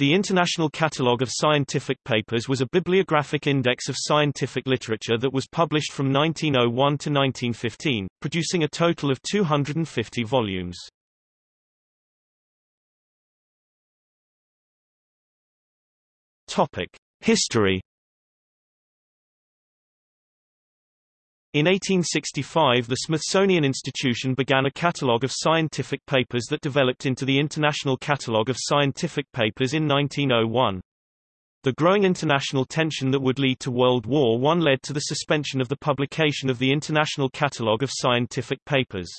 The International Catalogue of Scientific Papers was a bibliographic index of scientific literature that was published from 1901 to 1915, producing a total of 250 volumes. Topic: History In 1865 the Smithsonian Institution began a catalogue of scientific papers that developed into the International Catalogue of Scientific Papers in 1901. The growing international tension that would lead to World War I led to the suspension of the publication of the International Catalogue of Scientific Papers.